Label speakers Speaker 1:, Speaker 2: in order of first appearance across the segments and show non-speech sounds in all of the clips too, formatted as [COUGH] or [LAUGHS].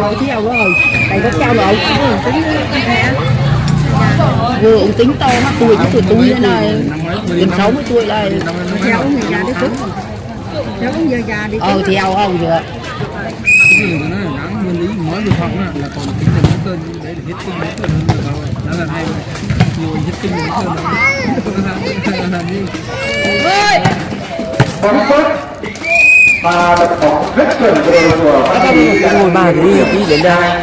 Speaker 1: không
Speaker 2: cái theo đó rồi đây có trao lộn tính vừa ông tính to mắt tuổi với tuổi tôi đây này. Gần sáu mươi tuổi đây.
Speaker 3: Theo ông già đi phút Theo ông giờ già đi
Speaker 2: ờ theo ông rồi
Speaker 4: cái gì nó nắng nguyên lý về phòng á, là còn tính là nó tên đấy là hết kinh hết tên hơn rồi đó là hay nhiều hết tên là như
Speaker 1: bóng phút và đập bóng rất chuẩn về của phát huy
Speaker 2: ngồi ba thì đi đến đây.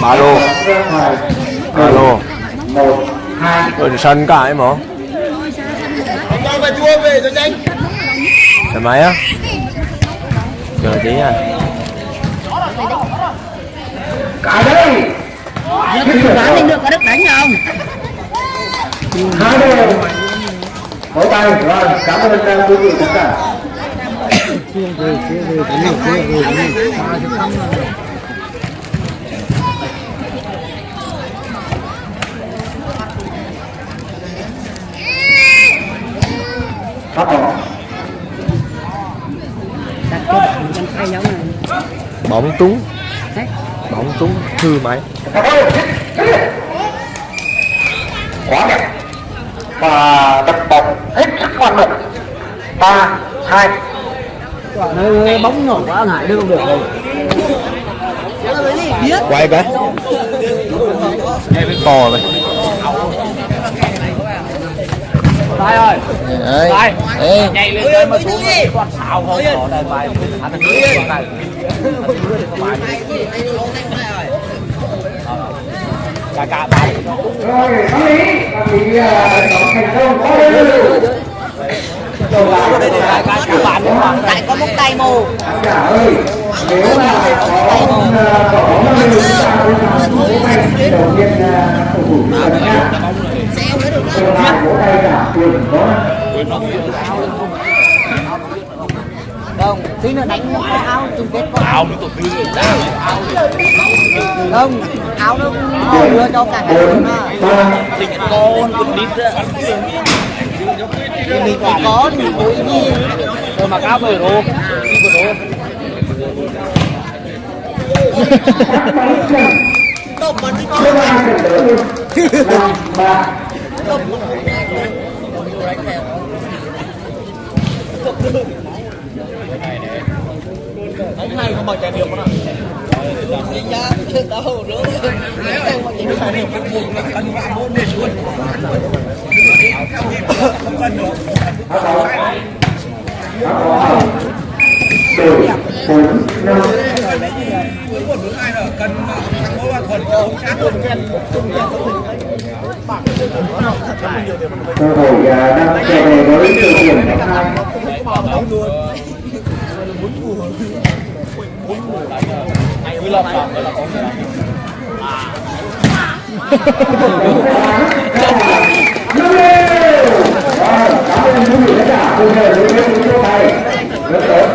Speaker 5: ba lô. Ba lô.
Speaker 1: Một hai
Speaker 5: ở sân cả em hả? Xe máy á. Chờ tí à
Speaker 1: cả đây
Speaker 2: nó thì bán lên được có đất đánh không
Speaker 1: hai đều vỗ tay rồi cảm ơn uh, quý vị tất cả phát bóng
Speaker 2: đặt cái bạn trong tay giống này.
Speaker 5: Bóng trúng bóng trúng hư máy
Speaker 1: quá đẹp và đập bóng hết sức ngoan mục ba hai
Speaker 2: bóng nhỏ quá ngại đưa không được đâu
Speaker 5: quay cái cò này
Speaker 2: tay ơi tay ê
Speaker 6: nhảy lên mà xuống quạt xào không có đây bài hắn là nước này cả cả bài
Speaker 1: rồi có lý và bị thành công có lý
Speaker 6: đây là cả cả bạn
Speaker 2: tại có một tay mù.
Speaker 1: nếu mà có uh, có bóng lên chúng ta đầu tiên uh, cầu thủ chúng ta nhá tôi làm vỗ tay cả quyền có
Speaker 2: không tí nữa đánh một cái áo chung kết có áo mới tổ tư không áo nó đưa cho cả
Speaker 1: bốn
Speaker 2: mà
Speaker 1: ba
Speaker 6: con cũng đít ra.
Speaker 2: Thì mình phải có thì ý gì
Speaker 6: rồi mặc áo bờ rô đi bờ rô.
Speaker 1: Chưa ai được đỡ luôn năm ba
Speaker 6: ông này không không
Speaker 1: đổi bốn năm cơ hội đang trở về với tuyển tháng hai
Speaker 6: cứ làm làm là có
Speaker 1: Rồi,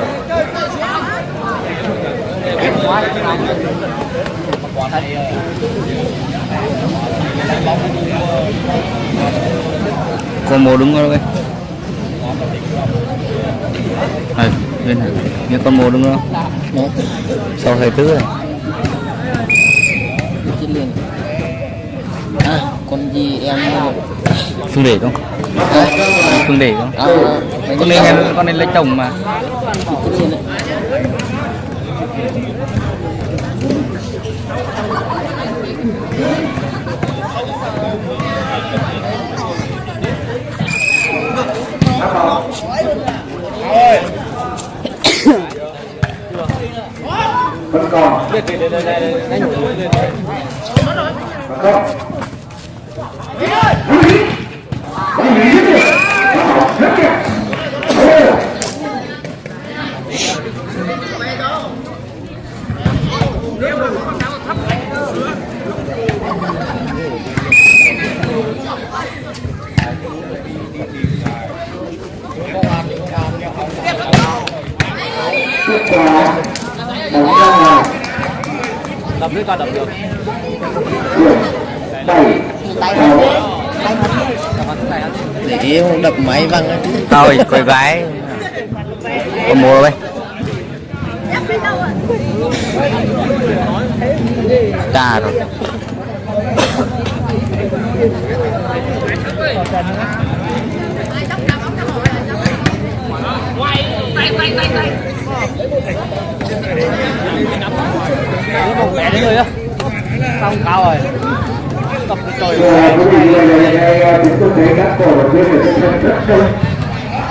Speaker 7: con mồ đứng đây này bên này. Nghe con mồ đứng đó sau thầy tứ này
Speaker 2: à con gì em
Speaker 7: phương để không? Phương để không?
Speaker 2: À,
Speaker 7: con em con nên lấy chồng mà
Speaker 1: vẫn còn vẫn còn Bóng lý Bóng lý rất đẹp Bóng rất đẹp Ồ. kết quả bóng ra ngoài
Speaker 6: đập dưới coi đập được. Để đập máy văng ấy
Speaker 7: thôi coi gái. Con mua đây ca rồi
Speaker 6: mẹ đấy người á xong cao rồi tập trời
Speaker 1: ngày chúng tôi thấy các cổ động viên ở trên sân rất đông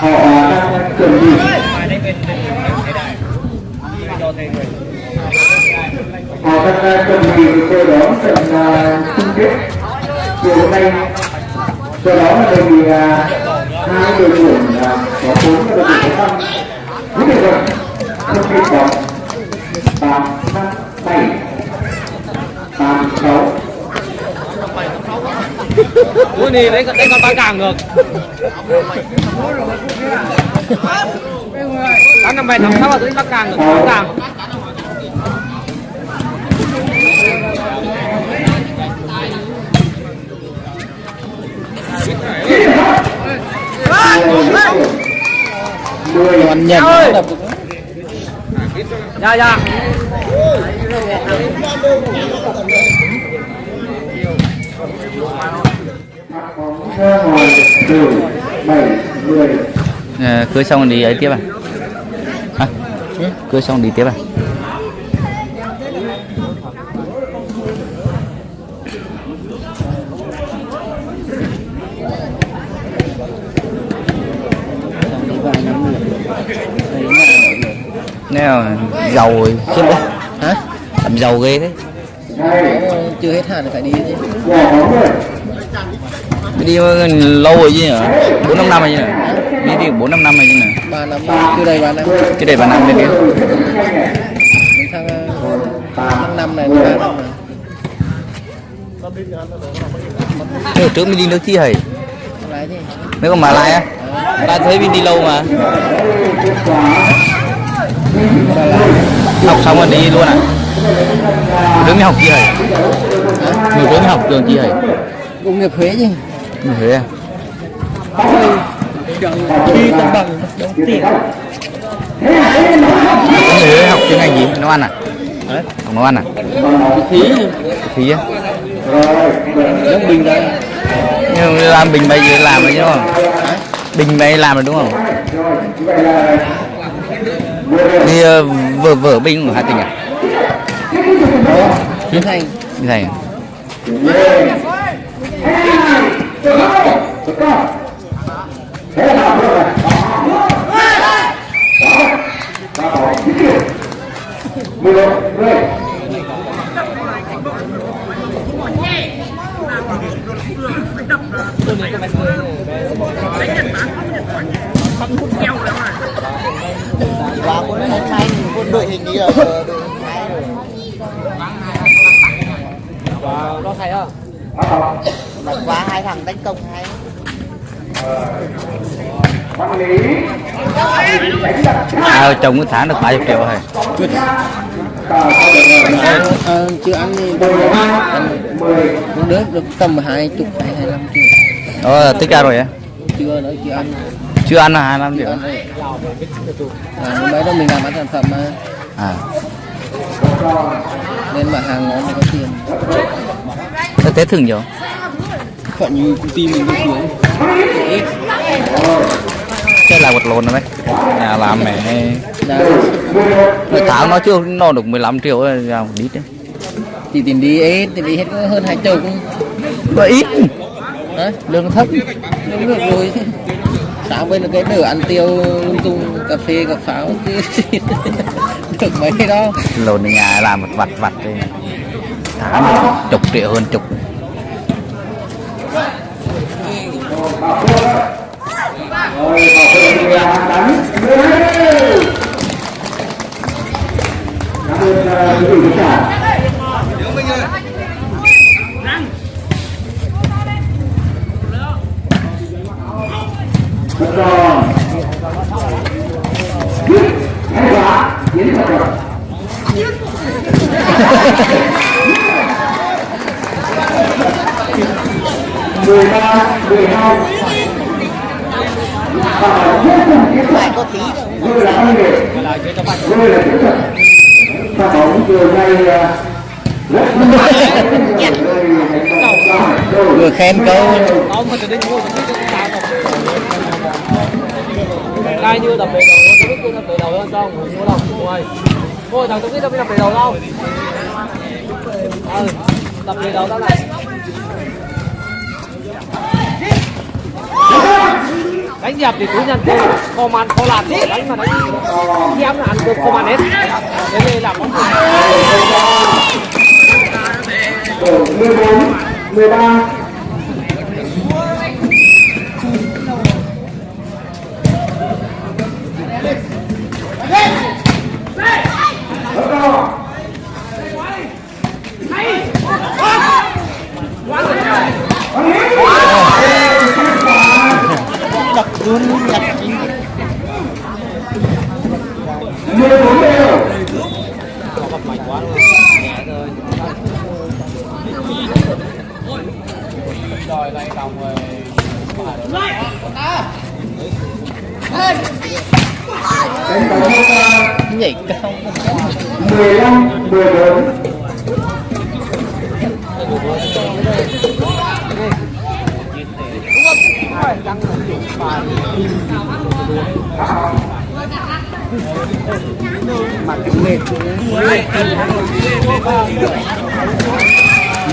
Speaker 1: họ đang chuẩn bị họ đang chuẩn bị để đón trận chung kết chiều hôm nay do đó là đề hai đội tuyển có bốn đội tuyển có năm kịp bóng tám năm bảy tám sáu
Speaker 6: Ui đi đấy đấy con ba càng được tám năm bảy năm sáu là tới ba càng được ba càng còn nhận dạ dạ.
Speaker 1: Bóng
Speaker 7: cưới xong đi ấy tiếp à? À cưới xong đi tiếp à? Nè, giàu rồi. Khiếp đấy hả? Làm giàu ghê thế.
Speaker 6: Chưa hết hạn phải đi chứ.
Speaker 7: Đi lâu rồi chứ nhở bốn năm năm rồi chứ nhở đi đi bốn năm năm rồi chứ nhở
Speaker 6: ba năm chưa đây ba năm.
Speaker 7: Cái đây bà năm bên kia
Speaker 6: sang tháng năm này ba năm này.
Speaker 7: Hồi trước mình đi nước chi hầy mấy con mà lai á? Ta thấy mình đi lâu mà học xong rồi đi luôn à? Đứng đi học chi hầy người đứng đi học trường chi hầy
Speaker 6: công nghiệp Huế chứ.
Speaker 7: Như thế à?
Speaker 6: Khi cân bằng đầu tiên
Speaker 7: người Huế học chuyên ngành gì? Nấu ăn à? Học nấu ăn à?
Speaker 6: Khí
Speaker 7: khí á?
Speaker 6: Giống bình đây
Speaker 7: nhưng làm bình bây giờ làm rồi chứ đúng không? Bình bây làm rồi đúng không đi ờ, vở vở bình của Hà Tĩnh à?
Speaker 6: Biến thành.
Speaker 7: Như à?
Speaker 1: Mười một mười
Speaker 2: và quân hai hai quân đội hình như là đội hai rồi
Speaker 6: có thầy à
Speaker 2: mà qua hai thằng tấn công
Speaker 1: lý
Speaker 7: à, chồng một tháng được 30 triệu rồi.
Speaker 6: Ờ, chưa ăn thì
Speaker 1: mười
Speaker 6: một đứa được tầm hai chục hay hai năm triệu
Speaker 7: đó tích ra rồi á.
Speaker 6: Chưa nữa chưa ăn.
Speaker 7: Chưa ăn là hai năm triệu.
Speaker 6: à, mấy đó mình làm bán sản phẩm mà
Speaker 7: à.
Speaker 6: Nên mà hàng ngon thì có tiền.
Speaker 7: Sao tết thường nhiều?
Speaker 6: Phận như công ty mình đi xuống
Speaker 7: cái là vật lộn rồi đấy. Nhà làm mẹ.
Speaker 6: Là
Speaker 7: một tháng nó chưa nó được 15 triệu rồi ra một ít đấy.
Speaker 6: Thì tiền đi ít tiền đi hết hơn hai chục
Speaker 7: nó ít.
Speaker 6: Hả? Lương thấp. Lương được rồi sáng bên là cái nửa ăn tiêu lung tung cà phê cà pháo được mấy
Speaker 7: lộn ở nhà làm một vặt vặt đi. Tháng được chục triệu hơn chục.
Speaker 1: Rồi. Bảo mười ba mười hai và vô cùng
Speaker 2: kỹ thuật
Speaker 1: vừa là công nghệ vừa là kỹ thuật và bóng vừa ngay
Speaker 6: vừa khen câu
Speaker 4: ông mà từ đến mua cũng biết cái như đập về đầu nó biết đập về đầu không sao mua đâu mua thằng tôi biết đập về đầu đâu ừ đập về đầu ra này đánh dẹp thì cứ nhận tiền kho man, kho làm gì đánh mà đánh em là ăn được, kho man hết thế nên làm món gì
Speaker 1: 14 13
Speaker 6: ba.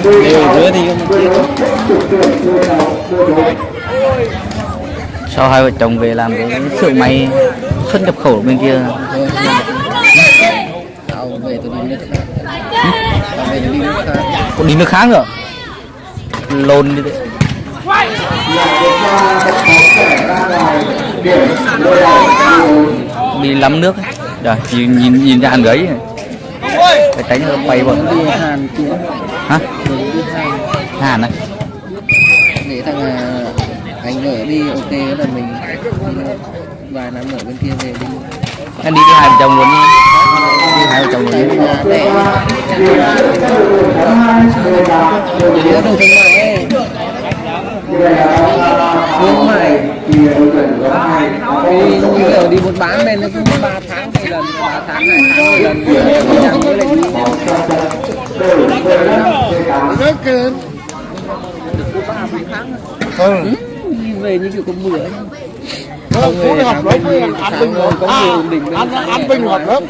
Speaker 6: Nữa thì
Speaker 7: sau hai vợ chồng về làm cái xưởng may xuất nhập khẩu bên kia.
Speaker 6: Tao về tôi đi nước khác.
Speaker 7: Nữa? Lồn đi đấy. Đi lắm nước ấy. Rồi, nhìn nhìn, nhìn ra hàng gấy phải tránh nó bay vào. Hả
Speaker 6: hàn
Speaker 7: này
Speaker 6: để thằng à, anh ở đi ok là mình vài năm ở bên kia về đi.
Speaker 7: Anh đi cái hai vợ chồng luôn đi hai vợ chồng luôn đi
Speaker 6: để nó đầu thương mại ấy. Thương mại. Như kiểu đi buôn bán bên nó cũng ba tháng một lần ba tháng hai tháng lần. Chẳng với đi ừ. Đi về như kiểu có bữa ấy. không về tháng với tháng rồi có nhiều đỉnh
Speaker 8: anh anh bình hoạt lắm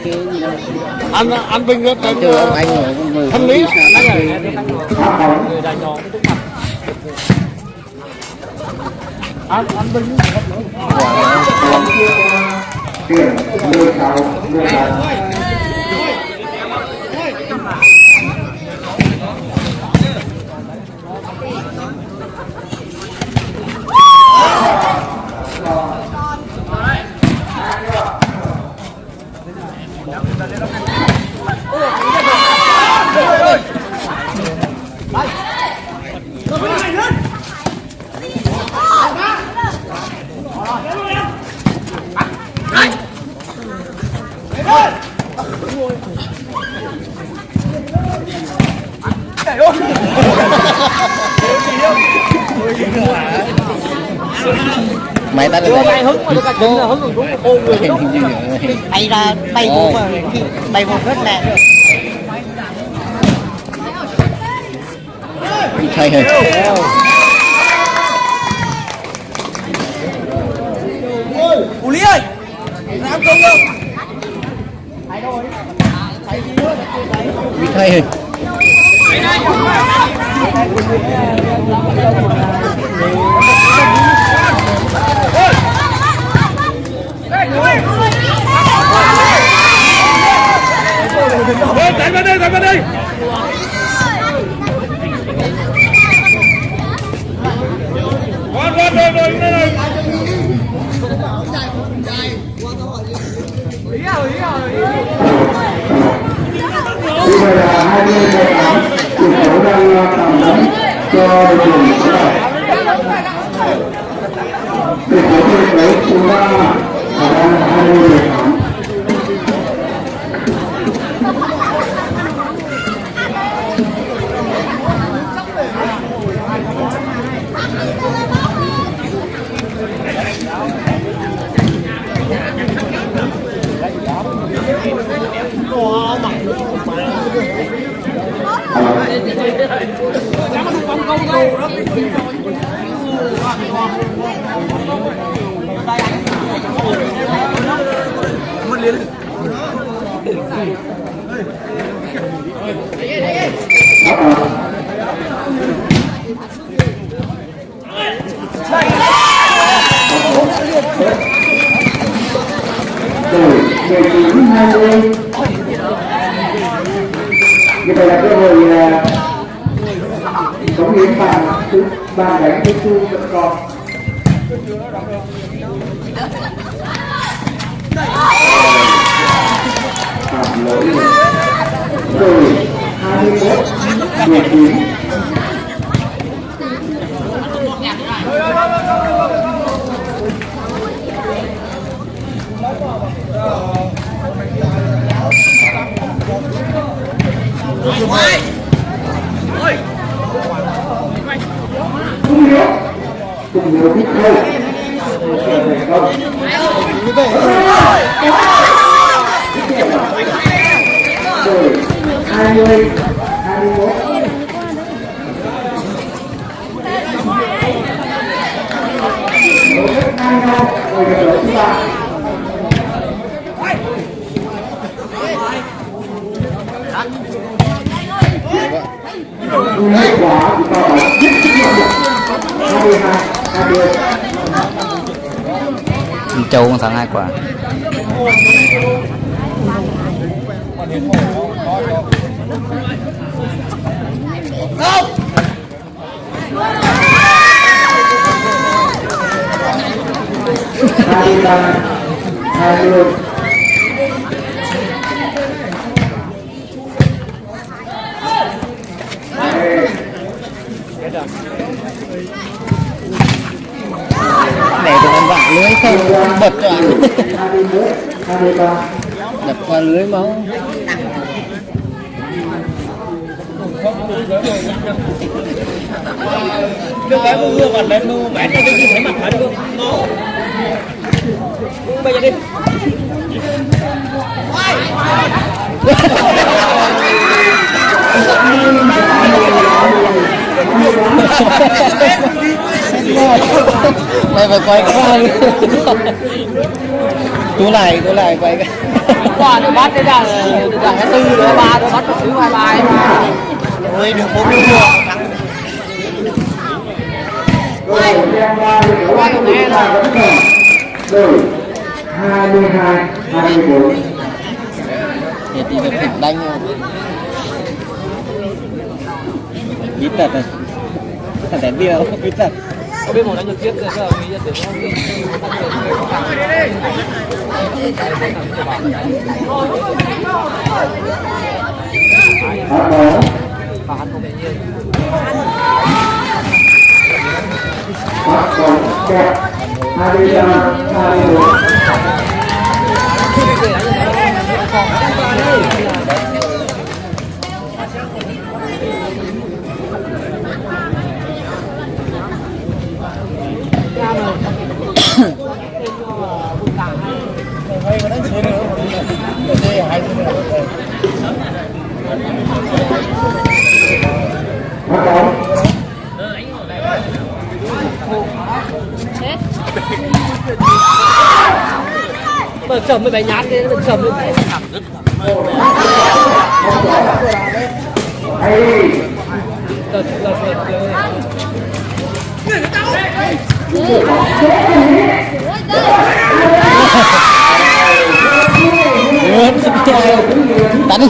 Speaker 8: anh anh
Speaker 6: anh ở con mười
Speaker 8: thanh lý anh anh bình
Speaker 1: tiền 16 16
Speaker 6: mày ta
Speaker 4: đưa
Speaker 6: được
Speaker 4: tay hứng mà được cả chính là hứng còn đúng ôm người đó
Speaker 2: bay vô mà bay vô rất nè
Speaker 6: thay rồi
Speaker 2: ủ lý ơi! Làm công không
Speaker 6: bị thay rồi
Speaker 8: đánh vào đây đánh vào đây Rồi, rồi, rồi, rồi, rồi, rồi.
Speaker 1: Bây giờ là 20 18 Chủ số đang tạm đóng cho đội tuyển số 7 Tỷ số thi đấu là đang 20 18
Speaker 6: Hãy subscribe cho kênh Ghiền Mì Gõ Để không bỏ lỡ
Speaker 1: rồi mười vậy là cơ hội là cống hiến bàn thứ bàn đánh thứ tư vẫn còn. Phạm lỗi. Rồi, hai mươi một mười chín không hiểu không hiểu biết đâu thành công rồi hai mươi hai mươi mốt Đối với hai nhau rồi được lỗi thứ ba Kết quả chúng ta phải giết chứng nhận được 22 20
Speaker 7: Châu con thắng hai quả.
Speaker 1: Hai ba hai
Speaker 6: để cho vặn lưới không? Bật cho
Speaker 1: ba [LAUGHS]
Speaker 6: đập qua lưới máu.
Speaker 2: Được cái mua vừa còn lên mua bán cho cái gì thấy mặt hết luôn. Bây giờ đi. [LAUGHS]
Speaker 6: mày phải quay qua đi tú lại tú lại quay cái
Speaker 2: Quả nó bắt đấy là là cái tư nữa ba nó bắt một thứ hai bài.
Speaker 6: ôi được bốn mươi một
Speaker 1: rồi đem ba mươi sáu hai mươi hai hai mươi bốn
Speaker 6: thì thì được đánh không ít thật này. Thật đẹp không ít thật
Speaker 2: có biết một đánh được tiếp rồi giờ nghĩ nhận được không?
Speaker 1: Hãy subscribe cho kênh Ghiền Mì Gõ Để không bỏ lỡ những video hấp dẫn
Speaker 2: Mà sầm mới bài nhát đi, đừng sầm lên.
Speaker 1: đi
Speaker 6: đánh.